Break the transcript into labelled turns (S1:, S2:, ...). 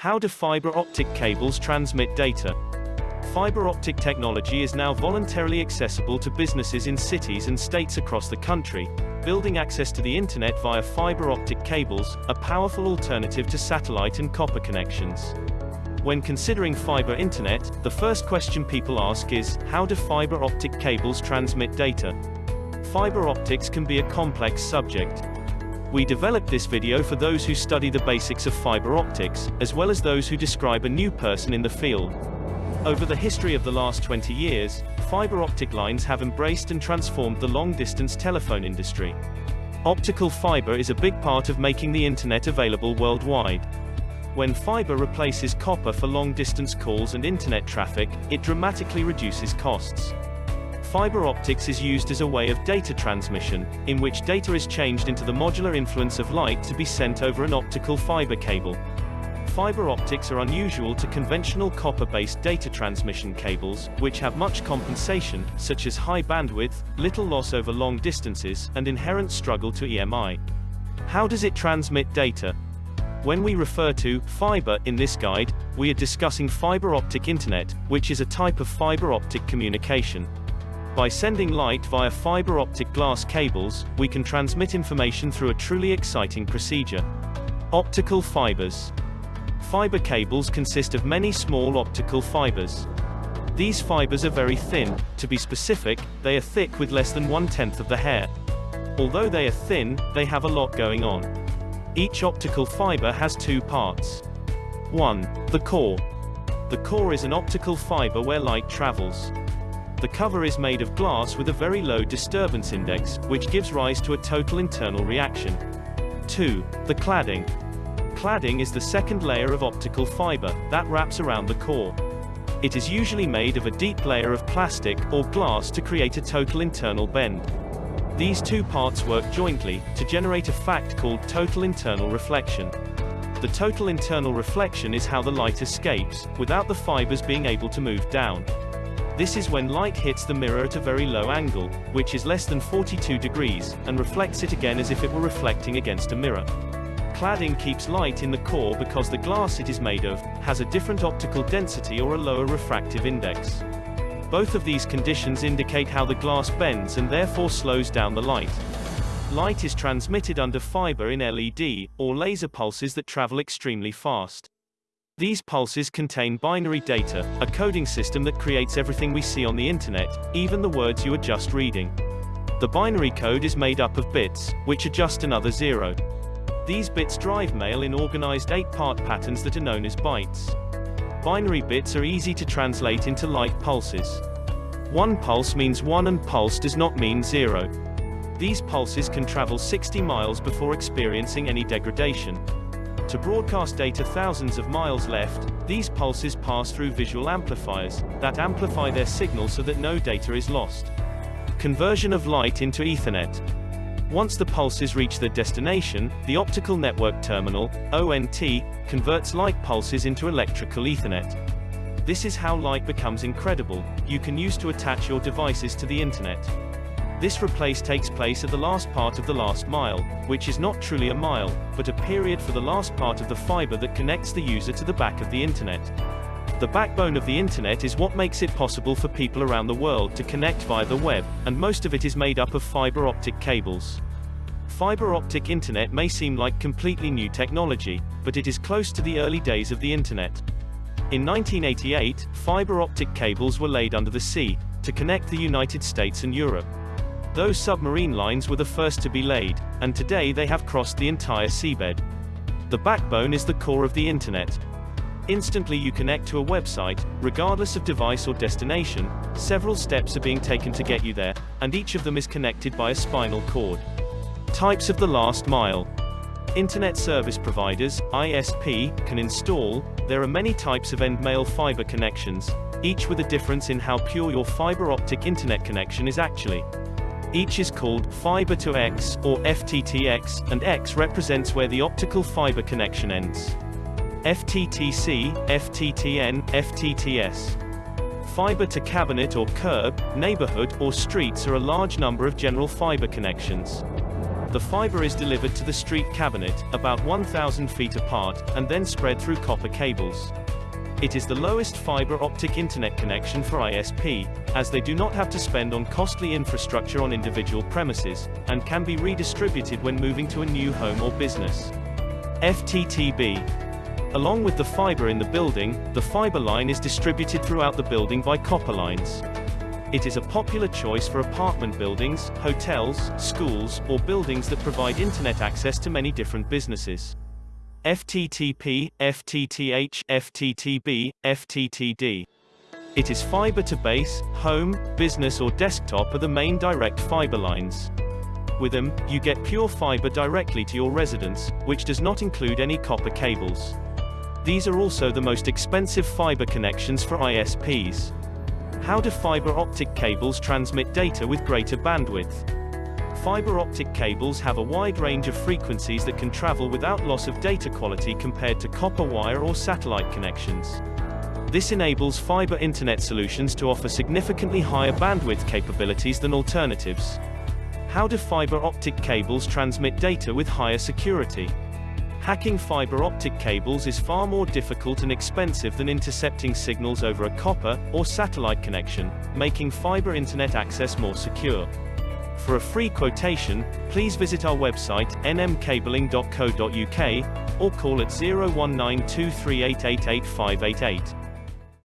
S1: How do fiber optic cables transmit data? Fiber optic technology is now voluntarily accessible to businesses in cities and states across the country, building access to the internet via fiber optic cables, a powerful alternative to satellite and copper connections. When considering fiber internet, the first question people ask is, how do fiber optic cables transmit data? Fiber optics can be a complex subject. We developed this video for those who study the basics of fiber optics, as well as those who describe a new person in the field. Over the history of the last 20 years, fiber optic lines have embraced and transformed the long-distance telephone industry. Optical fiber is a big part of making the internet available worldwide. When fiber replaces copper for long-distance calls and internet traffic, it dramatically reduces costs. Fiber optics is used as a way of data transmission, in which data is changed into the modular influence of light to be sent over an optical fiber cable. Fiber optics are unusual to conventional copper-based data transmission cables, which have much compensation, such as high bandwidth, little loss over long distances, and inherent struggle to EMI. How does it transmit data? When we refer to fiber in this guide, we are discussing fiber optic internet, which is a type of fiber optic communication. By sending light via fiber optic glass cables, we can transmit information through a truly exciting procedure. Optical fibers. Fiber cables consist of many small optical fibers. These fibers are very thin, to be specific, they are thick with less than one-tenth of the hair. Although they are thin, they have a lot going on. Each optical fiber has two parts. 1. The core. The core is an optical fiber where light travels. The cover is made of glass with a very low disturbance index, which gives rise to a total internal reaction. 2. The cladding. Cladding is the second layer of optical fiber, that wraps around the core. It is usually made of a deep layer of plastic, or glass to create a total internal bend. These two parts work jointly, to generate a fact called total internal reflection. The total internal reflection is how the light escapes, without the fibers being able to move down. This is when light hits the mirror at a very low angle, which is less than 42 degrees, and reflects it again as if it were reflecting against a mirror. Cladding keeps light in the core because the glass it is made of, has a different optical density or a lower refractive index. Both of these conditions indicate how the glass bends and therefore slows down the light. Light is transmitted under fiber in LED, or laser pulses that travel extremely fast. These pulses contain binary data, a coding system that creates everything we see on the internet, even the words you are just reading. The binary code is made up of bits, which are just another zero. These bits drive mail in organized 8-part patterns that are known as bytes. Binary bits are easy to translate into light pulses. One pulse means one and pulse does not mean zero. These pulses can travel 60 miles before experiencing any degradation. To broadcast data thousands of miles left, these pulses pass through visual amplifiers, that amplify their signal so that no data is lost. Conversion of light into Ethernet. Once the pulses reach their destination, the optical network terminal, ONT, converts light pulses into electrical Ethernet. This is how light becomes incredible, you can use to attach your devices to the internet. This replace takes place at the last part of the last mile, which is not truly a mile, but a period for the last part of the fiber that connects the user to the back of the internet. The backbone of the internet is what makes it possible for people around the world to connect via the web, and most of it is made up of fiber optic cables. Fiber optic internet may seem like completely new technology, but it is close to the early days of the internet. In 1988, fiber optic cables were laid under the sea, to connect the United States and Europe. Those submarine lines were the first to be laid, and today they have crossed the entire seabed. The backbone is the core of the internet. Instantly you connect to a website, regardless of device or destination, several steps are being taken to get you there, and each of them is connected by a spinal cord. Types of the last mile. Internet service providers, ISP, can install, there are many types of end mail fiber connections, each with a difference in how pure your fiber optic internet connection is actually. Each is called fiber to X, or FTTX, and X represents where the optical fiber connection ends. FTTC, FTTN, FTTS. Fiber to cabinet or curb, neighborhood, or streets are a large number of general fiber connections. The fiber is delivered to the street cabinet, about 1,000 feet apart, and then spread through copper cables. It is the lowest fiber optic internet connection for ISP, as they do not have to spend on costly infrastructure on individual premises, and can be redistributed when moving to a new home or business. FTTB. Along with the fiber in the building, the fiber line is distributed throughout the building by copper lines. It is a popular choice for apartment buildings, hotels, schools, or buildings that provide internet access to many different businesses. FTTP, FTTH, FTTB, FTTD. It is fiber to base, home, business or desktop are the main direct fiber lines. With them, you get pure fiber directly to your residence, which does not include any copper cables. These are also the most expensive fiber connections for ISPs. How do fiber optic cables transmit data with greater bandwidth? Fiber optic cables have a wide range of frequencies that can travel without loss of data quality compared to copper wire or satellite connections. This enables fiber internet solutions to offer significantly higher bandwidth capabilities than alternatives. How do fiber optic cables transmit data with higher security? Hacking fiber optic cables is far more difficult and expensive than intercepting signals over a copper or satellite connection, making fiber internet access more secure. For a free quotation, please visit our website, nmcabling.co.uk, or call at 01923888588.